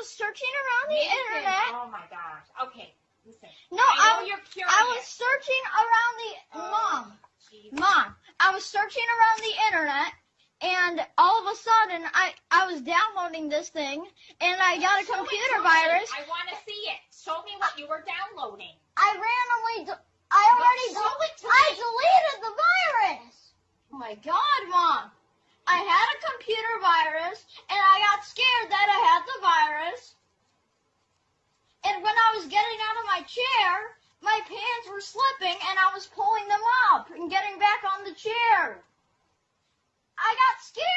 was searching around the Nathan, internet. Oh my gosh. Okay, listen. No, I know I, you're curious. I was searching around the Oh, mom. geez. Mom, I was searching around the internet, and all of a sudden, I I was downloading this thing, and I got a Show it computer me. virus. I want to see it. Show me what you were downloading. I randomly, I already, show it to I me. deleted the virus. Oh my God, Mom! I had a computer virus, and I got scared that I had the virus. And when I was getting out of my chair, my pants were slipping, and I was pulling them up and getting back on the chair. I got scared,